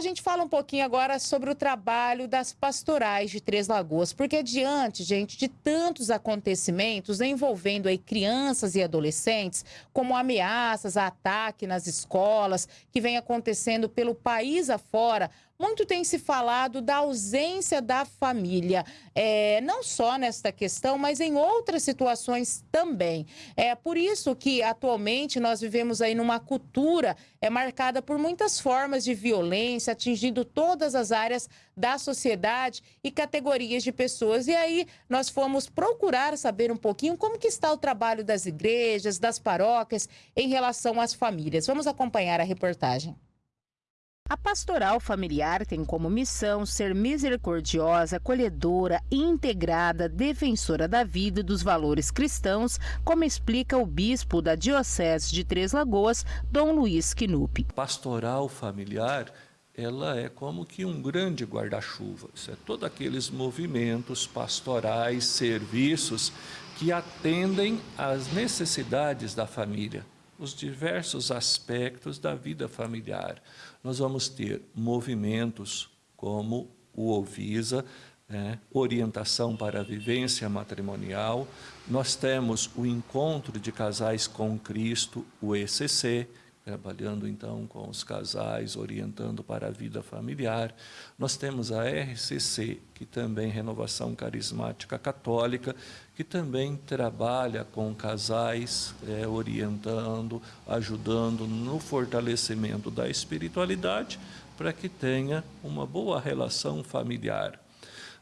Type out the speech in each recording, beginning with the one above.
A gente fala um pouquinho agora sobre o trabalho das pastorais de Três Lagoas, porque diante, gente, de tantos acontecimentos envolvendo aí crianças e adolescentes, como ameaças, ataque nas escolas, que vem acontecendo pelo país afora, muito tem se falado da ausência da família, é, não só nesta questão, mas em outras situações também. É por isso que atualmente nós vivemos aí numa cultura é marcada por muitas formas de violência, atingindo todas as áreas da sociedade e categorias de pessoas. E aí nós fomos procurar saber um pouquinho como que está o trabalho das igrejas, das paróquias em relação às famílias. Vamos acompanhar a reportagem. A pastoral familiar tem como missão ser misericordiosa, acolhedora, integrada, defensora da vida e dos valores cristãos, como explica o bispo da Diocese de Três Lagoas, Dom Luiz Quinupe. Pastoral familiar ela é como que um grande guarda-chuva. É todos aqueles movimentos pastorais, serviços que atendem às necessidades da família os diversos aspectos da vida familiar. Nós vamos ter movimentos como o Ovisa, né, orientação para a vivência matrimonial. Nós temos o Encontro de Casais com Cristo, o ECC, trabalhando então com os casais, orientando para a vida familiar. Nós temos a RCC, que também Renovação Carismática Católica, que também trabalha com casais, é, orientando, ajudando no fortalecimento da espiritualidade, para que tenha uma boa relação familiar.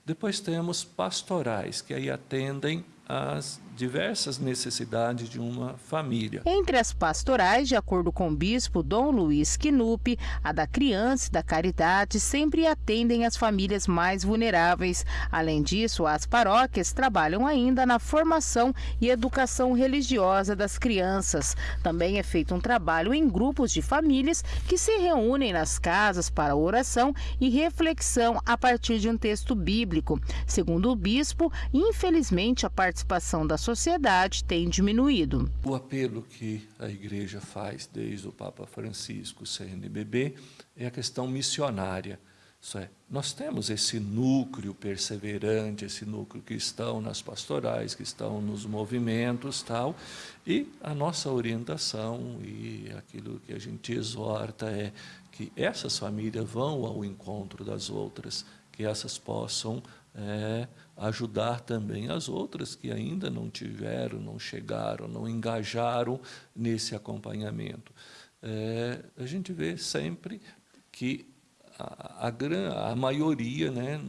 Depois temos pastorais, que aí atendem as diversas necessidades de uma família. Entre as pastorais, de acordo com o bispo Dom Luiz Quinupe, a da criança e da caridade sempre atendem as famílias mais vulneráveis. Além disso, as paróquias trabalham ainda na formação e educação religiosa das crianças. Também é feito um trabalho em grupos de famílias que se reúnem nas casas para oração e reflexão a partir de um texto bíblico. Segundo o bispo, infelizmente a participação da sociedade tem diminuído. O apelo que a igreja faz desde o Papa Francisco, CNBB, é a questão missionária. Isso é, nós temos esse núcleo perseverante, esse núcleo cristão nas pastorais, que estão nos movimentos tal, e a nossa orientação e aquilo que a gente exorta é que essas famílias vão ao encontro das outras, que essas possam é, ajudar também as outras que ainda não tiveram, não chegaram, não engajaram nesse acompanhamento. É, a gente vê sempre que a, a, a maioria né,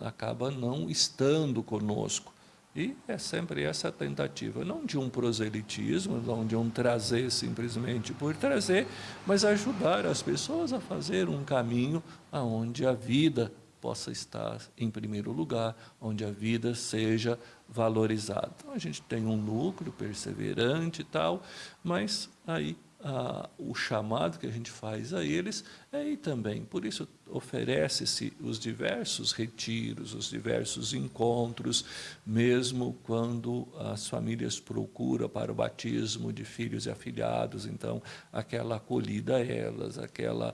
acaba não estando conosco. E é sempre essa tentativa, não de um proselitismo, não de um trazer simplesmente por trazer, mas ajudar as pessoas a fazer um caminho aonde a vida possa estar em primeiro lugar, onde a vida seja valorizada. Então, a gente tem um núcleo perseverante e tal, mas aí o chamado que a gente faz a eles é aí também. Por isso, oferece-se os diversos retiros, os diversos encontros, mesmo quando as famílias procuram para o batismo de filhos e afilhados, então, aquela acolhida a elas, aquela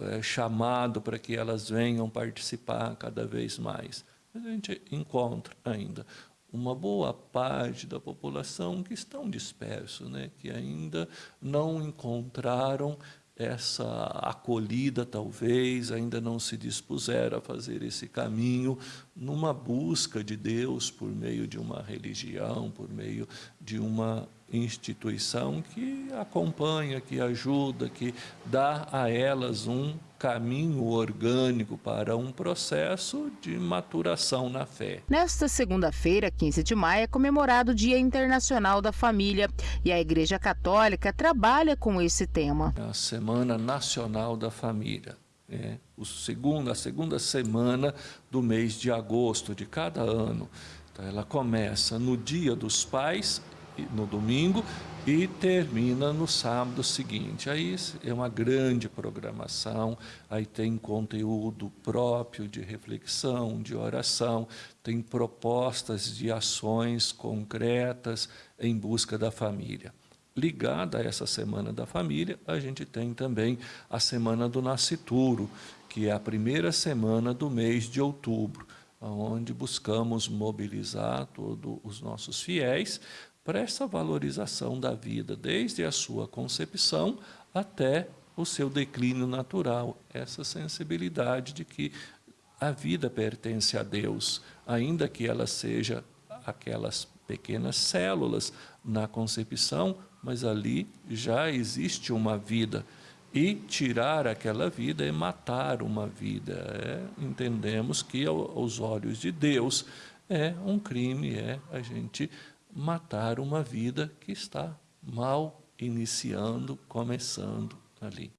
é, chamado para que elas venham participar cada vez mais. Mas a gente encontra ainda uma boa parte da população que estão dispersos, né? que ainda não encontraram essa acolhida, talvez, ainda não se dispuseram a fazer esse caminho numa busca de Deus por meio de uma religião, por meio de uma instituição que acompanha, que ajuda, que dá a elas um caminho orgânico para um processo de maturação na fé. Nesta segunda-feira, 15 de maio, é comemorado o Dia Internacional da Família e a Igreja Católica trabalha com esse tema. A Semana Nacional da Família. É, o segundo, a segunda semana do mês de agosto de cada ano. Então, ela começa no Dia dos Pais no domingo e termina no sábado seguinte. Aí é uma grande programação, aí tem conteúdo próprio de reflexão, de oração, tem propostas de ações concretas em busca da família. Ligada a essa Semana da Família, a gente tem também a Semana do Nascituro, que é a primeira semana do mês de outubro, onde buscamos mobilizar todos os nossos fiéis para essa valorização da vida, desde a sua concepção até o seu declínio natural, essa sensibilidade de que a vida pertence a Deus, ainda que ela seja aquelas pequenas células na concepção, mas ali já existe uma vida. E tirar aquela vida é matar uma vida. É, entendemos que, aos olhos de Deus, é um crime, é a gente matar uma vida que está mal iniciando, começando ali.